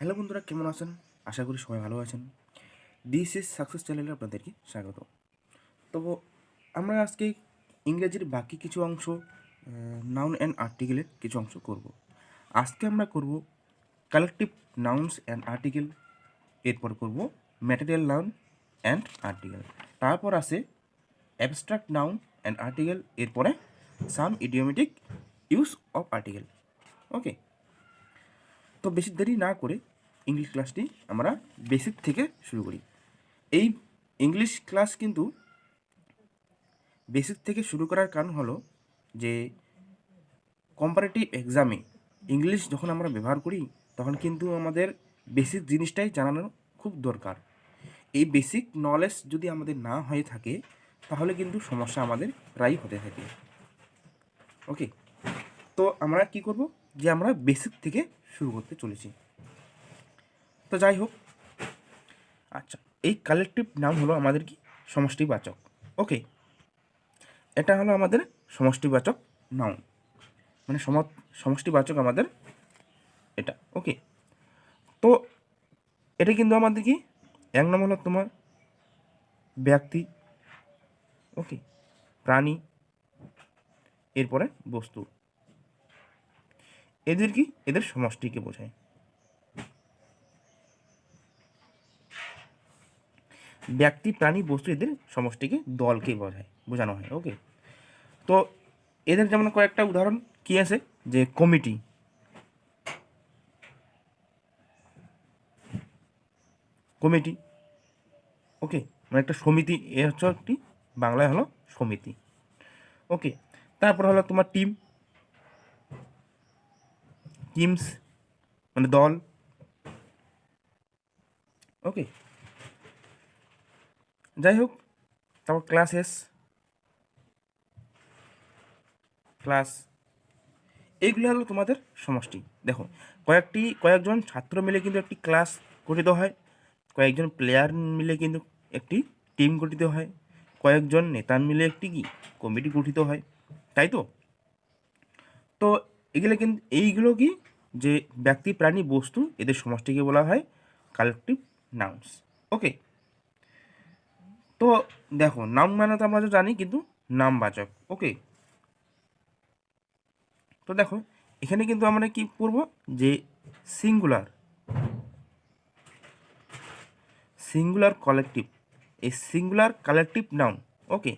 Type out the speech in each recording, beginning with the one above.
Hello বন্ধুরা, কেমন আছেন? আশা করি সবাই ভালো আছেন। দিস সাকসেস চ্যানেলে আপনাদেরকে স্বাগত। তো আমরা আজকে ইংরেজির বাকি কিছু অংশ নাউন অ্যান্ড আর্টিকেলের কিছু অংশ করব। আজকে আমরা করব কালেকটিভ নাউন্স অ্যান্ড আর্টিকেল এরপর করব ম্যাটেরিয়াল নাউন অ্যান্ড আর্টিকেল তারপর আছে অ্যাবস্ট্রাক্ট নাউন অ্যান্ড আর্টিকেল এরপরে some idiomatic use of article okay তো বেশি দেরি না করে ইংলিশ ক্লাসটি আমরা বেসিক থেকে শুরু করি। এই ইংলিশ ক্লাস কিন্তু বেসিক থেকে শুরু করার কারণ হলো যে কম্পারেটিভ এক্সামে ইংলিশ যখন আমরা ব্যবহার করি, তখন কিন্তু আমাদের বেসিক জিনিসটাই জানানো খুব দরকার। এই বেসিক নলেজ যদি আমাদের না হয়ে থাকে, তাহলে কিন্তু সমস্যা আমাদের প্রায় হতে থাকে। ওকে তো আমরা কি করব? যে আমরা বেসিক থেকে শুরু করতে চলেছি। তো যাই হোক আচ্ছা এই কালেকটিভ নাম হলো আমাদের কি? সমষ্টিবাচক। ওকে এটা হলো আমাদের সমষ্টিবাচক নাউন মানে সম, সমষ্টিবাচক আমাদের এটা। ওকে তো এটা কিন্তু আমাদের কি? এক নম্বর হলো তোমার ব্যক্তি। ওকে প্রাণী। এরপরে বস্তু। এদের কি? এদের সমষ্টিকে বোঝায়। ব্যক্তি, প্রাণী, বস্তু এদের সমষ্টিকে, দলকে বোঝায়। বোঝানো হয় ওকে তো এদের যেমন কয়েকটা উদাহরণ কি আছে? যে কমিটি। কমিটি ওকে মানে একটা সমিতি, এ হচ্ছে একটি, বাংলায় হলো সমিতি ওকে তারপর হলো তোমার টিম টিমস মানে দল। ওকে যাই হোক, তারপর ক্লাসেস ক্লাস এইগুলো হলো তোমাদের সমষ্টি। দেখো, কয়েকটি, কয়েকজন ছাত্র মিলে কিন্তু একটি ক্লাস গঠিত হয়। কয়েকজন প্লেয়ার মিলে কিন্তু একটি টিম গঠিত হয়। কয়েকজন নেতা মিলে একটি কি? কমিটি গঠিত হয়। তাই তো? তো এগুলো কিন্তু, এইগুলো কি যে ব্যক্তি, প্রাণী, বস্তু এদের সমষ্টিকে বলা হয় কালেকটিভ নাউন্স ওকে তো দেখো নাম মানে তো আমরা জানি, কিন্তু নামবাচক। ওকে তো দেখো, এখানে কিন্তু আমরা কি করব? যে সিঙ্গুলার সিঙ্গুলার কালেকটিভ এই singular collective noun okay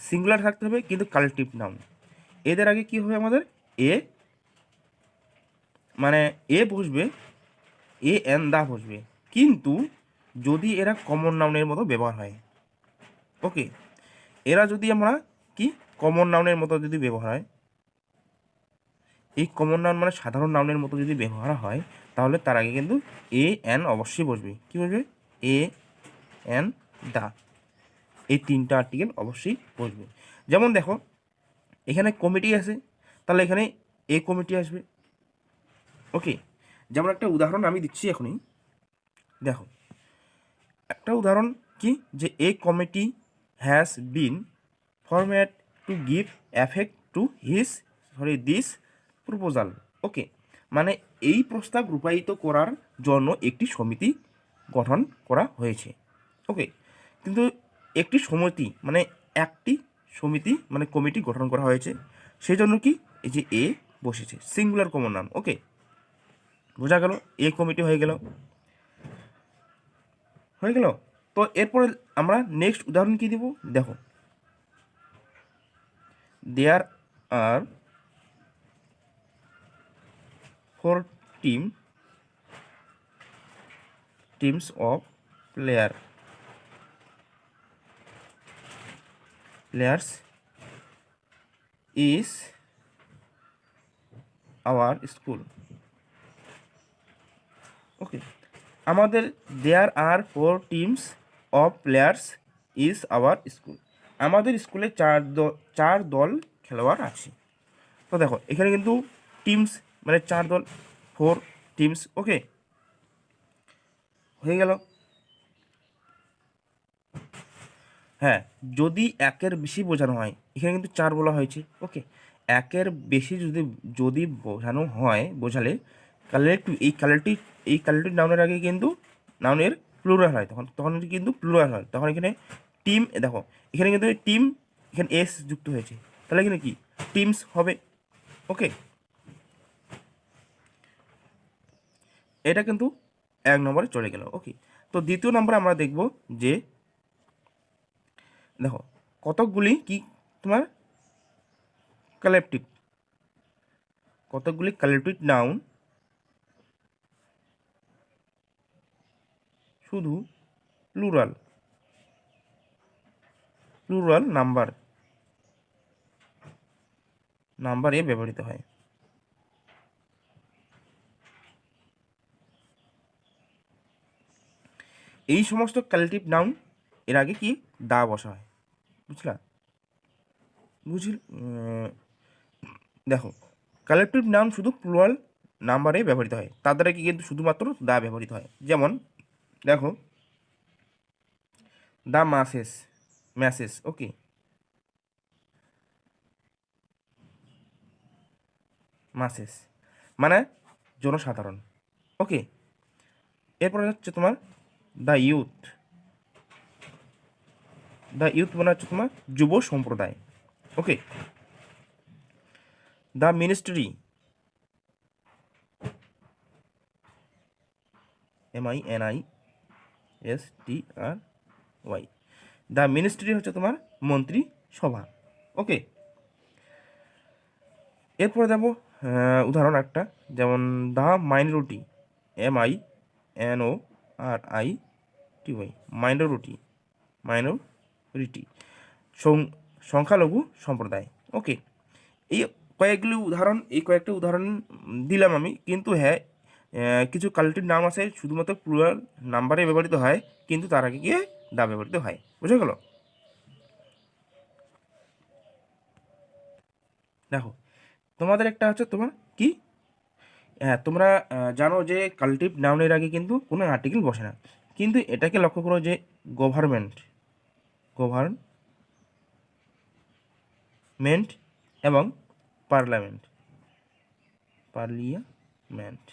singular থাকতে হবে, কিন্তু কালেকটিভ নাউন এদের আগে কি হবে আমাদের? এ মানে এ বসবে, এ এন দা বসবে। কিন্তু যদি এরা কমন নাউনের মতো ব্যবহার হয় ওকে এরা যদি আমরা কি? কমন নাউনের মতো যদি ব্যবহার হয়, এই কমন নাউন মানে সাধারণ নাউনের মতো যদি ব্যবহার হয়, তাহলে তার আগে কিন্তু এ এন অবশ্যই বসবে। কি বসবে? A an the. এই তিনটা আর্টিকেল অবশ্যই বসবে। যেমন দেখো, এখানে কমিটি আছে, তাহলে এখানে এ কমিটি আসবে। ওকে যেমন একটা উদাহরণ আমি দিচ্ছি এখনই। দেখো, একটা উদাহরণ কি? যে a committee has been format to give effect to his sorry this proposal okay মানে এই প্রস্তাব রূপায়িত করার জন্য একটি সমিতি গঠন করা হয়েছে। ওকে কিন্তু একটি সমিতি মানে একটি সমিতি মানে কমিটি গঠন করা হয়েছে। সেই জন্য কি? এই যে এ বসেছে সিঙ্গুলার কমন নাম ওকে বোঝা গেল, এ কমিটি হয়ে গেল। হয়ে গেল? তো এরপরে আমরা নেক্সট উদাহরণ কি দিব? দেখো। There are four team teams of player players is our school okay আমাদের there are four teams of players is our school আমাদের স্কুলে চার দল চার দল খেলোয়াড় আছে। তো দেখো, এখানে কিন্তু টিমস মানে চার দল ফোর টিমস ওকে হয়ে গেল। হ্যাঁ যদি একের বেশি বোঝানো হয়, এখানে কিন্তু চার বলা হয়েছে ওকে একের বেশি যদি যদি বোঝানো হয়, বোঝালে কালেক্টিভ এই কালেক্টিভ এই কালেক্টিভ নাউনের আগে কিন্তু নাউনের প্লুরাল হয়। তখন তখন কিন্তু প্লুরাল হয়। তখন এখানে টিম দেখো, এখানে কিন্তু টিম এখানে এস যুক্ত হয়েছে। তাহলে এখানে কি? টিমস হবে। ওকে এটা কিন্তু এক নম্বরে চলে গেল। ওকে তো দ্বিতীয় নম্বরে আমরা দেখব যে, দেখো, কতকগুলি কি তোমার? কালেকটিভ কতকগুলি কালেকটিভ নাউন শুধু প্লুরাল প্লুরাল নাম্বার নাম্বারে ব্যবহৃত হয়। এই সমস্ত কালেকটিভ নাউন এর আগে কি দা বসা হয়, বুঝলা? বুঝল দেখো কালেকটিভ নাউন শুধু প্লুরাল নাম্বারে ব্যবহৃত হয়, তার দ্বারা কি কিন্তু শুধুমাত্র দা ব্যবহৃত হয়। যেমন দেখো। দা মাসেস ম্যাসেস ওকে মাসেস মানে জনসাধারণ ওকে এরপরে হচ্ছে তোমার দ্য ইউথ দ্য ইউথ মানে হচ্ছে তোমার যুব সম্প্রদায় okay the ministry M I N I S T R Y the ministry হচ্ছে তোমার মন্ত্রী সভা। ওকে এরপরে দেবো উদাহরণ একটা। যেমন the minority M I N O R I T Y minority minority সংখ্যালঘু সম্প্রদায়। ওকে এই কয়েকগুলি উদাহরণ, এই কয়েকটা উদাহরণ দিলাম আমি। কিন্তু হ্যাঁ কিছু কালেক্টিভ নাম আছে, শুধুমাত্র প্লুরাল নাম্বারে ব্যবহৃত হয়, কিন্তু তার আগে গিয়ে দা ব্যবহৃত হয়। বুঝে গেল? দেখো, তোমাদের একটা হচ্ছে তোমার কি? হ্যাঁ তোমরা জানো যে কালেক্টিভ নাউনের আগে কিন্তু কোনো আর্টিকেল বসে না। কিন্তু এটাকে লক্ষ্য করো যে গভর্নমেন্ট গভর্নমেন্ট এবং পার্লামেন্ট পার্লিয়ামেন্ট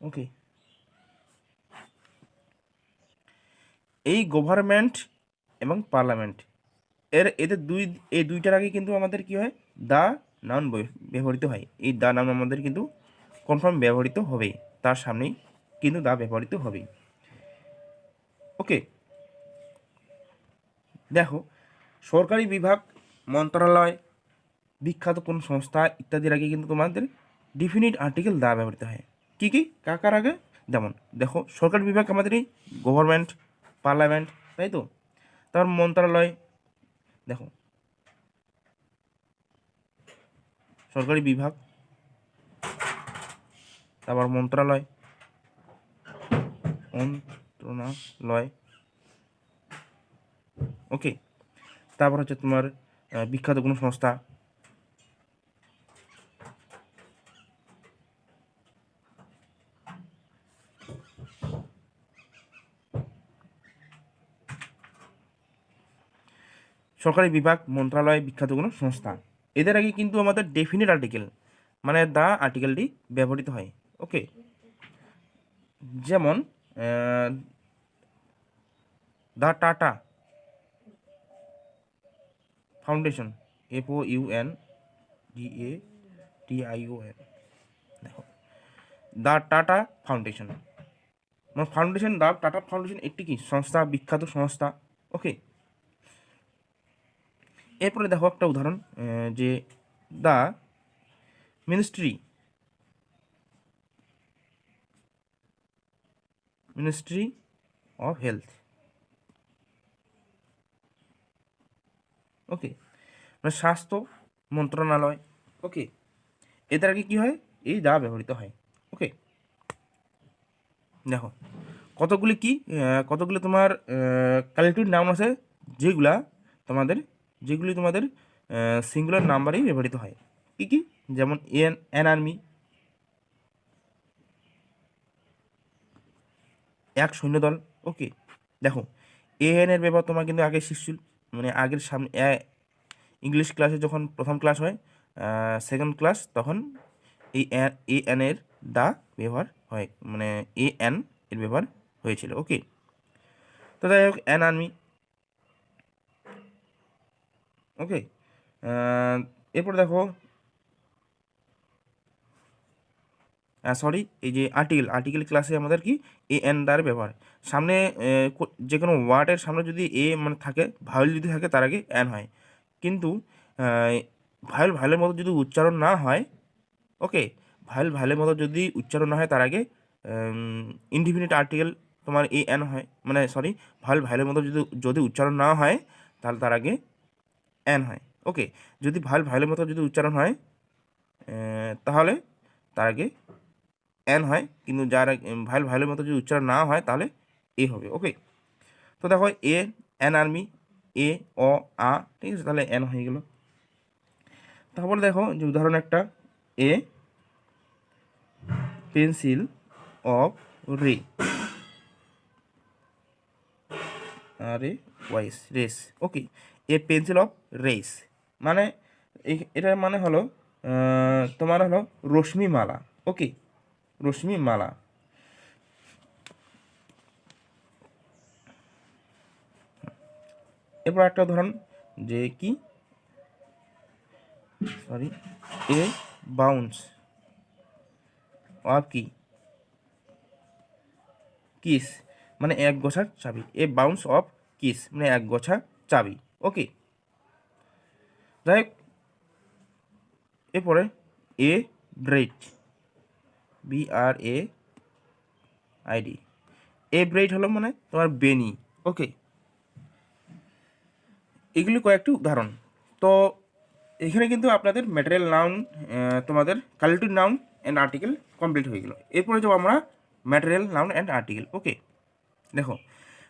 ওকে এই গভর্নমেন্ট এবং পার্লামেন্ট এর, এদের দুই, এই দুইটার আগে কিন্তু আমাদের কি হয়? দা নাউন ব্যবহৃত হয়। এই দা নাউন আমাদের কিন্তু কনফার্ম ব্যবহৃত হবে তার সামনেই কিন্তু দা ব্যবহৃত হবে ওকে দেখো, সরকারি বিভাগ, মন্ত্রণালয়, বিখ্যাত কোন সংস্থা ইত্যাদির আগে কিন্তু তোমাদের ডিফিনিট আর্টিকেল দা ব্যবহৃত হয়। কী কী? কাকার আগে? যেমন, দেখো, সরকারি বিভাগ আমাদের এই গভর্নমেন্ট পার্লামেন্ট তাই তো? তারপর মন্ত্রণালয় দেখো। সরকারি বিভাগ, তারপর মন্ত্রণালয় মন্ত্রণালয় ওকে তারপর হচ্ছে তোমার বিখ্যাত কোনো সংস্থা সরকারি বিভাগ মন্ত্রণালয় বিখ্যাত কোনো সংস্থা। এদের আগে কিন্তু আমাদের ডেফিনিট আর্টিকেল মানে দা আর্টিকেলটি ব্যবহৃত হয়। ওকে যেমন the Tata foundation F O U N D A T I O N দেখো দ্য টাটা ফাউন্ডেশন মানে ফাউন্ডেশন দ্য টাটা ফাউন্ডেশন একটি কি? সংস্থা, বিখ্যাত সংস্থা। ওকে এরপরে দেখো একটা উদাহরণ যে the ministry ministry of health. Okay মানে স্বাস্থ্য মন্ত্রণালয়, ওকে, এদের আগে কী হয়? এই দা ব্যবহৃত হয়, ওকে। দেখো, কতগুলি কি কতগুলি তোমার কালেক্টিভ নাম আছে? যেগুলা তোমাদের যেগুলি তোমাদের সিঙ্গুলার নাম্বারেই ব্যবহৃত হয়। কি কি? যেমন এন এন আর্মি। এক সৈন্যদল। ওকে, দেখো এএন এর ব্যবহার তোমার কিন্তু আগে শিখছিল মানে আগের সামনে ইংলিশ ক্লাসে যখন প্রথম ক্লাস হয় সেকেন্ড ক্লাস তখন এই এ এন এর দা ব্যবহার হয় মানে এ, এন এর ব্যবহার হয়েছিল। ওকে, তো যাই হোক অ্যান আর্মি। ওকে এরপর দেখো সরি এই যে আর্টিকেল আর্টিকেল ক্লাসে আমাদের কি এ এন দ্বারা ব্যবহার। সামনে যে কোনো ওয়ার্ডের সামনে যদি এ মানে থাকে ভায়োল যদি থাকে, তার আগে এন হয়। কিন্তু ভায়োল ভায়োলের মতো যদি উচ্চারণ না হয়, ওকে ভায়োল ভায়োলের মতো যদি উচ্চারণ না হয়, তার আগে ইনডিফিনিট আর্টিকেল তোমার এ এন হয়। মানে সরি ভায়োল ভায়োলের মতো যদি যদি উচ্চারণ না হয়, তাহলে তার আগে এন হয়। ওকে যদি ভায়োল ভায়োলের মতো যদি উচ্চারণ হয় তাহলে তার আগে এন হয়, কিন্তু যার ভাইল, ভাইলের মতো যদি উচ্চারণ না হয়, তাহলে এ হবে ওকে তো দেখো এ এন আর্মি এ অ আ ঠিক আছে? তাহলে এন হয়ে গেল। তারপরে দেখো, যে উদাহরণ একটা এ পেন্সিল অফ রে আরে wise rays okay a pencil of rays মানে এটার মানে হলো তোমার হলো রশ্মি মালা ওকে রশ্মি মালা এরপর একটা উদাহরণ যে কি? সরি এ বাউন্স অফ কি? কিস মানে এক গোছার চাবি। এ বাউন্স অফ কিস মানে এক গোছা চাবি। ওকে। যাই হোক, এরপরে a braid B R A I D a braid হলো মানে তোমার বেনি। ওকে। এগুলি কয়েকটি উদাহরণ। তো এখানে কিন্তু আপনাদের ম্যাটেরিয়াল নাউন তোমাদের collective noun and article complete হয়ে গেল। এরপরে যাব আমরা material noun and article okay, দেখো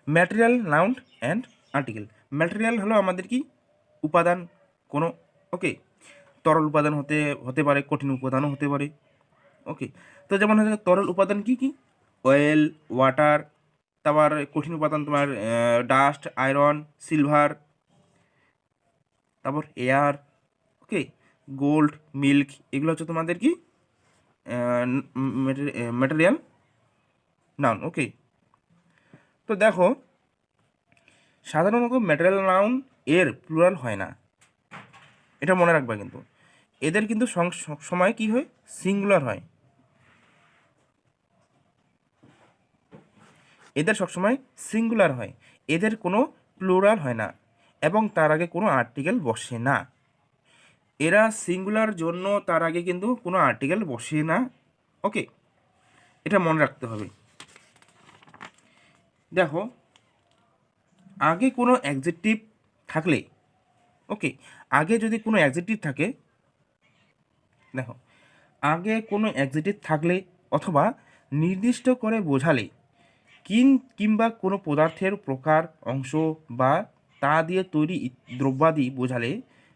material noun and article material হলো আমাদের কি? উপাদান, কোনো ওকে তরল উপাদান হতে হতে পারে, কঠিন উপাদানও হতে পারে ওকে তো যেমন হচ্ছে তরল উপাদান কি কি? অয়েল ওয়াটার তারপর কঠিন উপাদান তোমার ডাস্ট আয়রন সিলভার তারপর এয়ার ওকে গোল্ড মিল্ক এগুলো হচ্ছে তোমাদের কি? ম্যাটেরিয়াল নাউন ওকে তো দেখো সাধারণত ম্যাটেরিয়াল নাউন এর প্লুরাল হয় না। এটা মনে রাখবা কিন্তু। এদের কিন্তু সময় কি হয়? সিঙ্গুলার হয়। এদের সবসময় সিঙ্গুলার হয়। এদের কোনো প্লুরাল হয় না এবং তার আগে কোনো আর্টিকেল বসে না। এরা সিঙ্গুলার জন্য তার আগে কিন্তু কোনো আর্টিকেল বসে না। ওকে এটা মনে রাখতে হবে। দেখো আগে কোনো অ্যাডজেক্টিভ থাকলে ওকে আগে যদি কোনো অ্যাডজেক্টিভ থাকে, দেখো, আগে কোনো অ্যাডজেক্টিভ থাকলে অথবা নির্দিষ্ট করে বোঝালে, কিন কিংবা কোনো পদার্থের প্রকার অংশ বা তা দিয়ে তৈরি দ্রব্যাদি বোঝালে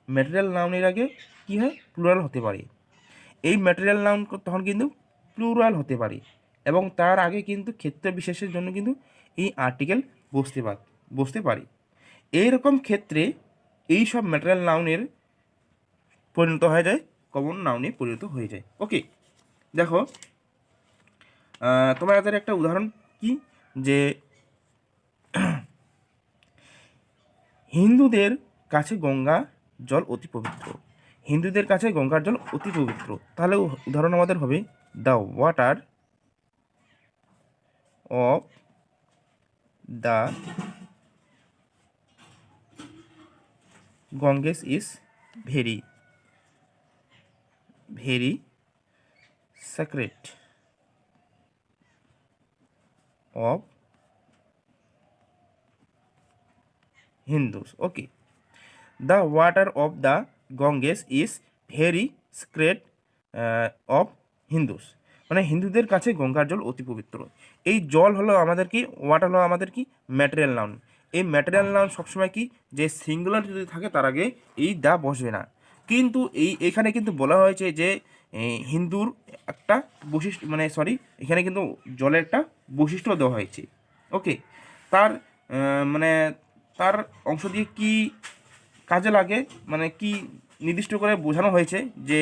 ম্যাটেরিয়াল নাউনের আগে কী হয়? প্লুরাল হতে পারে। এই ম্যাটেরিয়াল নাউন তখন কিন্তু প্লুরাল হতে পারে এবং তার আগে কিন্তু ক্ষেত্র বিশেষের জন্য কিন্তু এই আর্টিকেল বসতে পার বসতে পারে। এইরকম ক্ষেত্রে এই সব ম্যাটেরিয়াল নাউনের পরিণত হয়ে যায় কমন নাউনে পরিণত হয়ে যায়। ওকে দেখো তোমাদের একটা উদাহরণ কি? যে হিন্দুদের কাছে গঙ্গা জল অতি পবিত্র। হিন্দুদের কাছে গঙ্গার জল অতি পবিত্র। তাহলে উদাহরণ আমাদের হবে the water of the Ganges is very very of Hindus. Okay. The water of the Ganges is very sacred uh, of Hindus. মানে হিন্দুদের কাছে গঙ্গার জল অতি পবিত্র এই জল হলো আমাদের কি ওয়াটার হলো আমাদের কি ম্যাটেরিয়াল নাউন এই ম্যাটেরিয়াল নাউন সবসময় কি? যে সিঙ্গুলার যদি থাকে, তার আগে এই দা বসবে না। কিন্তু এই, এখানে কিন্তু বলা হয়েছে যে হিন্দুর একটা বৈশিষ্ট্য মানে সরি এখানে কিন্তু জলের একটা বৈশিষ্ট্য দেওয়া হয়েছে। ওকে তার মানে তার অংশ দিয়ে কি কাজে লাগে? মানে কি নির্দিষ্ট করে বোঝানো হয়েছে যে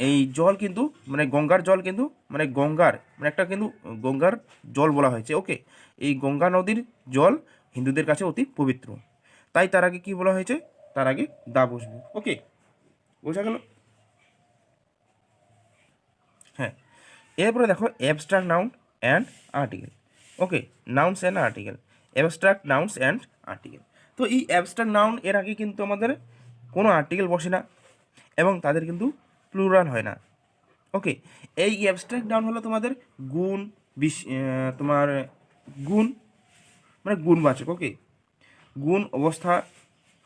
এই জল কিন্তু মানে গঙ্গার জল কিন্তু মানে গঙ্গার মানে একটা কিন্তু গঙ্গার জল বলা হয়েছে। ওকে এই গঙ্গা নদীর জল হিন্দুদের কাছে অতি পবিত্র। তাই তার আগে কি বলা হয়েছে? তার আগে দা বসবে ওকে, বোঝা গেল? হ্যাঁ এরপরে দেখো abstract noun and article okay nouns and article abstract nouns and article তো এই অ্যাবস্ট্রাক্ট নাউন এর আগে কিন্তু আমাদের কোনো আর্টিকেল বসে না এবং তাদের কিন্তু প্লুরাল হয় না। ওকে, এই অ্যাবস্ট্রাক্ট নাউন হলো তোমাদের গুণ, বিশ তোমার গুণ মানে গুণবাচক ওকে গুণ, অবস্থা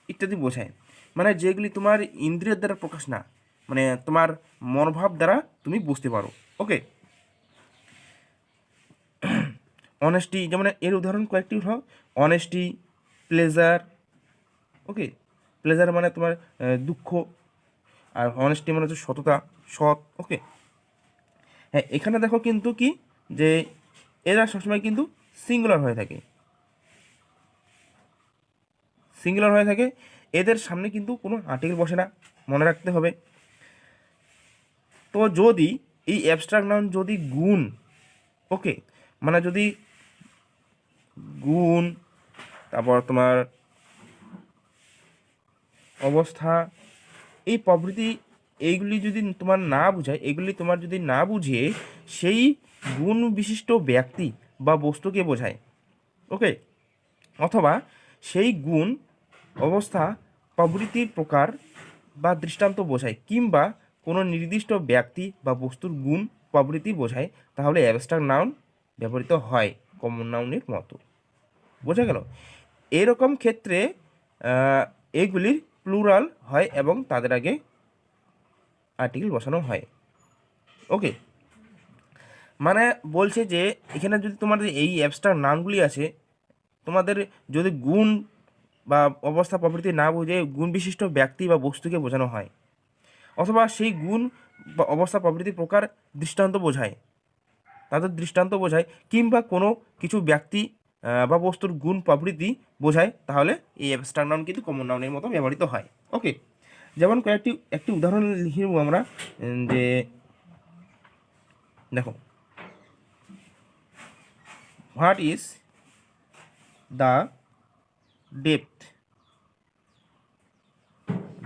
ইত্যাদি বোঝায়। মানে যেগুলি তোমার ইন্দ্রিয়ের দ্বারা প্রকাশ না মানে তোমার মনোভাব দ্বারা তুমি বুঝতে পারো ওকে অনেস্টি যেমন এর উদাহরণ কয়েকটি উঠাও অনেস্টি প্লেজার ওকে প্লেজার মানে তোমার দুঃখ, আর অনেস্টি মানে হচ্ছে সততা, সৎ ওকে হ্যাঁ এখানে দেখো কিন্তু কি, যে এরা সবসময় কিন্তু সিঙ্গুলার হয়ে থাকে। সিঙ্গুলার হয়ে থাকে, এদের সামনে কিন্তু কোনো আর্টিকেল বসে না, মনে রাখতে হবে। তো যদি এই অ্যাবস্ট্রাক্ট নাউন যদি গুণ ওকে মানে যদি গুণ, তারপর তোমার অবস্থা, এই প্রভৃতি, এইগুলি যদি তোমার না বুঝায়, এগুলি তোমার যদি না বুঝিয়ে, সেই গুণ বিশিষ্ট ব্যক্তি বা বস্তুকে বোঝায়। ওকে অথবা সেই গুণ, অবস্থা প্রভৃতির প্রকার বা দৃষ্টান্ত বোঝায় কিংবা কোনো নির্দিষ্ট ব্যক্তি বা বস্তুর গুণ প্রভৃতি বোঝায়, তাহলে অ্যাবস্ট্রাক্ট নাউন ব্যবহৃত হয় কমন নাউনের মতো। বোঝা গেল? এরকম ক্ষেত্রে এগুলির প্লুরাল হয় এবং তাদের আগে আর্টিকেল বসানো হয়। ওকে মানে বলছে যে, এখানে যদি তোমাদের এই অ্যাপসটার নামগুলি আছে, তোমাদের যদি গুণ বা অবস্থা প্রভৃতি না বুঝে গুণ বিশিষ্ট ব্যক্তি বা বস্তুকে বোঝানো হয়, অথবা সেই গুণ বা অবস্থা প্রভৃতি প্রকার দৃষ্টান্ত বোঝায়, তাদের দৃষ্টান্ত বোঝায়, কিংবা কোনো কিছু ব্যক্তি বা বস্তুর গুণ প্রভৃতি বোঝায়, তাহলে এই অ্যাবস্ট্রাক্ট নাউন কিন্তু কমন নাউনের মতো ব্যবহৃত হয়। ওকে যেমন কয়েকটি, একটি উদাহরণ লিখে আমরা যে, দেখো what is the depth?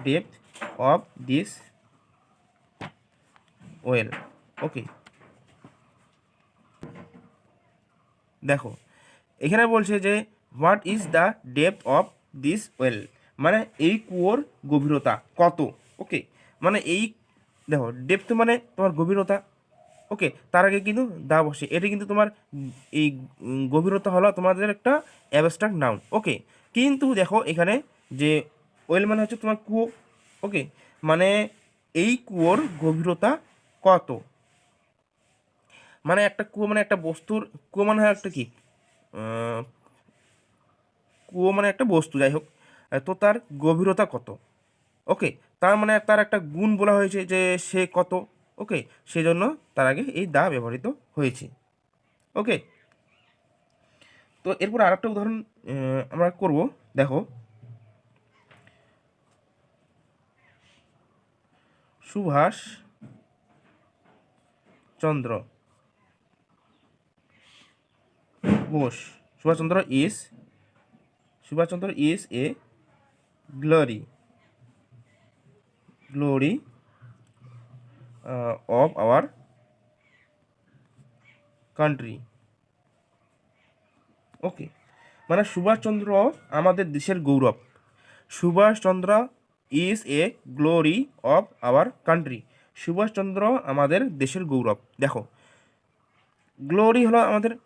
Depth of this well. Okay. দেখো, এখানে বলছে যে, what is the depth of this well? মানে এই কুয়োর গভীরতা কত? ওকে মানে এই, দেখো, ডেপথ মানে তোমার গভীরতা ওকে, তার আগে কিন্তু দা বসে। এটা কিন্তু তোমার এই গভীরতা হলো তোমাদের একটা অ্যাবস্ট্রাক্ট নাউন ওকে? কিন্তু দেখো এখানে যে ওয়েল মানে হচ্ছে তোমার কুয়ো, ওকে? মানে এই কুয়োর গভীরতা কত? মানে একটা কুয়ো মানে একটা বস্তুর, কুয়ো মানে হয় একটা কি? কুয়ো মানে একটা বস্তু, যাই হোক। তো তার গভীরতা কত? ওকে, তার মানে তার একটা গুণ বলা হয়েছে যে সে কত? ওকে সেজন্য তার আগে এই দা ব্যবহৃত হয়েছে। ওকে তো এরপর আরেকটা উদাহরণ আমরা করব। দেখো, Subhash Chandra Bose. Subhash Chandra is Subhash Chandra is a glory glory of our country okay মানে সুভাষচন্দ্র আমাদের দেশের গৌরব। Subhash Chandra is a glory of our country Subhash Chandra আমাদের দেশের গৌরব। দেখো গ্লোরি হলো আমাদের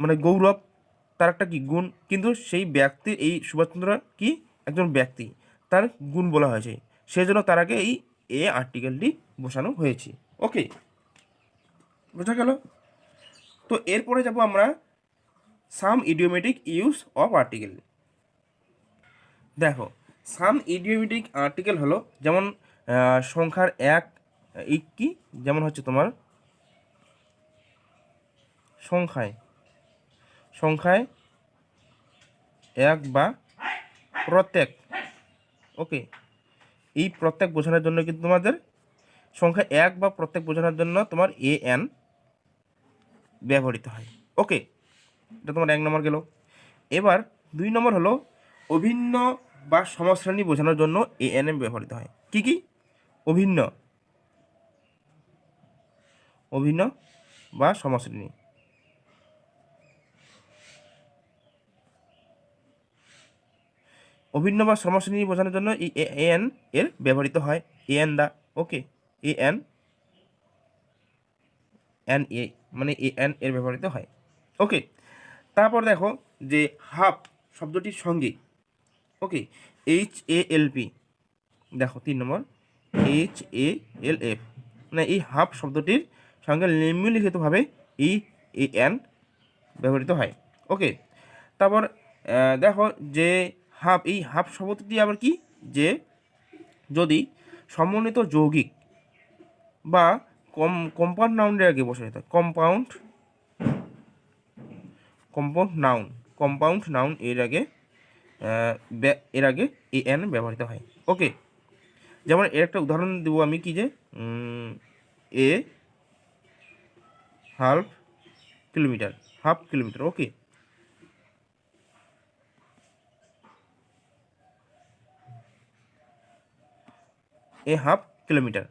মানে গৌরব, তার একটা কি? গুণ। কিন্তু সেই ব্যক্তির এই সুভাষচন্দ্র কি? একজন ব্যক্তি। তার গুণ বলা হয়েছে। সেই জন্য তার আগে এই এ আর্টিকেলটি বসানো হয়েছে। ওকে? বোঝা গেল? তো এরপরে যাব আমরা some idiomatic use of article. দেখো, সাম ইডিওমেটিক আর্টিকেল হলো যেমন সংখ্যার এক এই কি? যেমন হচ্ছে তোমার সংখ্যায়। সংখ্যায় এক বা প্রত্যেক। ওকে? এই প্রত্যেক বোঝানোর জন্য কিন্তু তোমাদের সংখ্যা এক বা প্রত্যেক বোঝানোর জন্য তোমার এ এন ব্যবহৃত হয়। ওকে এটা তোমার এক নম্বর গেল। এবার দুই নম্বর হলো অভিন্ন বা সমশ্রেণী বোঝানোর জন্য এ এন এম ব্যবহৃত হয়। কি কি? অভিন্ন। অভিন্ন বা সমশ্রেণী। অভিন্ন বা সমশ্রেণী বোঝানোর জন্য এই এন এর ব্যবহৃত হয়। A, an the, okay. A, an an, a মানে এ, এন এর ব্যবহৃত হয়। ওকে, তারপর দেখো যে হাফ শব্দটির সঙ্গে, ওকে, এইচ, এ, এল, পি, দেখো তিন নম্বর, এইচ, এ, এল, এফ মানে এই হাফ শব্দটির সঙ্গে নিম্নলিখিতভাবে এই এ, এন ব্যবহৃত হয়। ওকে, তারপর দেখো যে হাফ এই হাফ শব্দটি আবার কি? যে যদি সমন্বিত যৌগিক বা কম কম্পাউন্ড নাউনের আগে বসে যেতে compound compound noun compound noun এর আগে এর আগে এ এন ব্যবহৃত হয়। ওকে যেমন এর একটা উদাহরণ দেবো আমি কি যে a half kilometre half kilometre okay a half kilometre.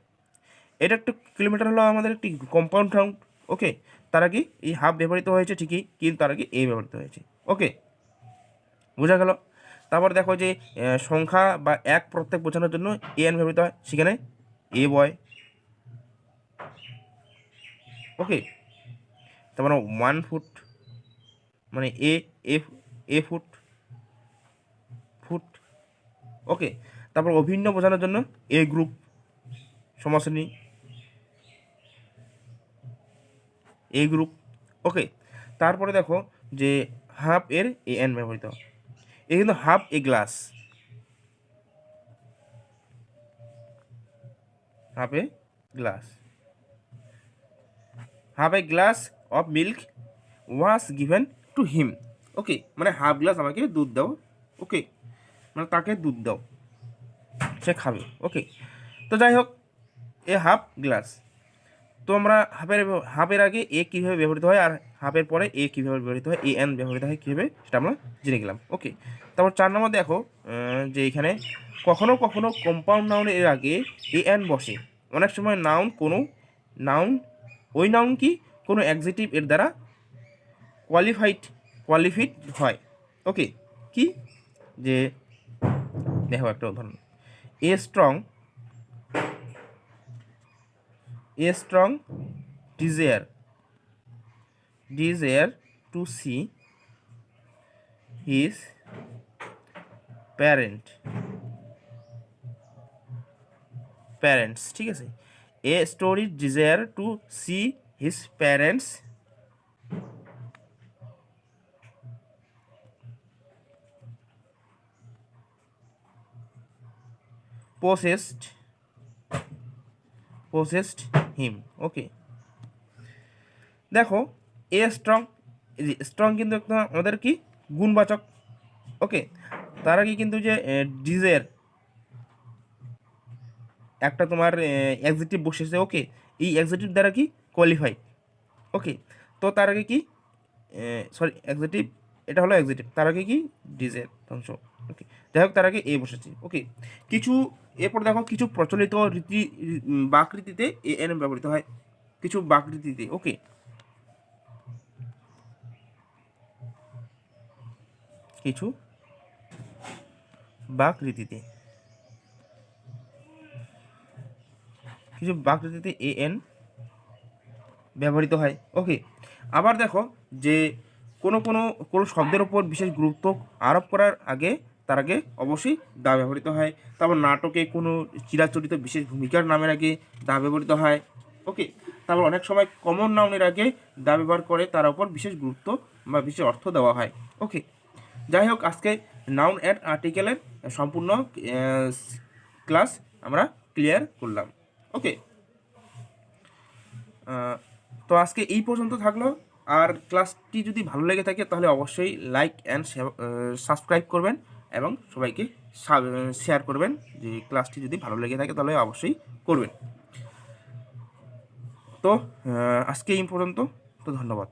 এটা একটা কিলোমিটার হলো আমাদের একটি কম্পাউন্ড রাউন্ড ওকে তার আগে এই হাফ ব্যবহৃত হয়েছে ঠিকই, কিন্তু তার আগে এ ব্যবহৃত হয়েছে ওকে বোঝা গেল? তারপর দেখো যে সংখ্যা বা এক প্রত্যেক বোঝানোর জন্য এ এন ব্যবহৃত হয়, সেখানে এ বয় ওকে তারপর ওয়ান ফুট মানে এ এ ফুট ফুট ওকে তারপর অভিন্ন বোঝানোর জন্য এ গ্রুপ সমশ্রেণী এ গ্রুপ ওকে তারপরে দেখো যে হাফ এর এ এন ব্যবহৃত। এ কিন্তু half a glass half a glass half a glass of milk was given to him okay মানে হাফ গ্লাস আমাকে দুধ দাও। ওকে মানে তাকে দুধ দাও। সে খাবে ওকে তো যাই হোক এ হাফ গ্লাস তো আমরা হাফের হাফের আগে এ কীভাবে ব্যবহৃত হয় আর হাফের পরে এ কীভাবে ব্যবহৃত হয় এ এন ব্যবহৃত হয় কীভাবে, সেটা আমরা জেনে গেলাম ওকে তারপর চার নম্বর দেখো যে এখানে কখনো কখনো কম্পাউন্ড নাউনের এর আগে এ এন বসে। অনেক সময় নাউন কোনো নাউন ওই নাউন কি কোনো অ্যাডজেটিভ এর দ্বারা কোয়ালিফাইড কোয়ালিফিড হয় ওকে কি? যে, দেখো একটা উদাহরণ। A strong a strong desire desire to see his parent parents ঠিক আছে a story desire to see his parents possessed possessed him. ওকে দেখো এ স্ট্রং স্ট্রং কিন্তু একটা আমাদের কি? গুণবাচক। ওকে তার আগে কিন্তু যে ডিজের একটা তোমার এক্সিটিভ বসেছে ওকে এই এক্সিটিভ দ্বারা কি? কোয়ালিফাই ওকে তো তার আগে কি? সরি এক্সিটিভ এটা হলো এক্সিটিভ তার আগে কি? ডিজের ধ্বংস। ওকে যাই হোক তার আগে এ বসেছে। ওকে কিছু এরপর দেখো কিছু প্রচলিত রীতি বাকৃতিতে এ এন ব্যবহৃত হয়। কিছু বাকৃতিতে ওকে কিছু বাকৃতিতে। কিছু বাকৃতিতে এ এন ব্যবহৃত হয় ওকে আবার দেখো যে কোনো কোনো কোনো শব্দের ওপর বিশেষ গুরুত্ব আরোপ করার আগে তার আগে অবশ্যই দা ব্যবহৃত হয়। তারপর নাটকে কোনো চিরাচরিত বিশেষ ভূমিকার নামের আগে দা ব্যবহৃত হয়। ওকে, তারপর অনেক সময় কমন নাউনের আগে দা ব্যবহার করে, তার উপর বিশেষ গুরুত্ব বা বিশেষ অর্থ দেওয়া হয়। ওকে, যাই হোক, আজকে নাউন অ্যান্ড আর্টিকেলের সম্পূর্ণ ক্লাস আমরা ক্লিয়ার করলাম। ওকে তো আজকে এই পর্যন্ত থাকল। আর ক্লাসটি যদি ভালো লেগে থাকে, তাহলে অবশ্যই লাইক অ্যান্ড সাবস্ক্রাইব করবেন। এবং সবাইকে শেয়ার করবেন যে ক্লাসটি যদি ভালো লেগে থাকে তাহলে অবশ্যই করবেন। তো আজকে এই পর্যন্ত। তো ধন্যবাদ।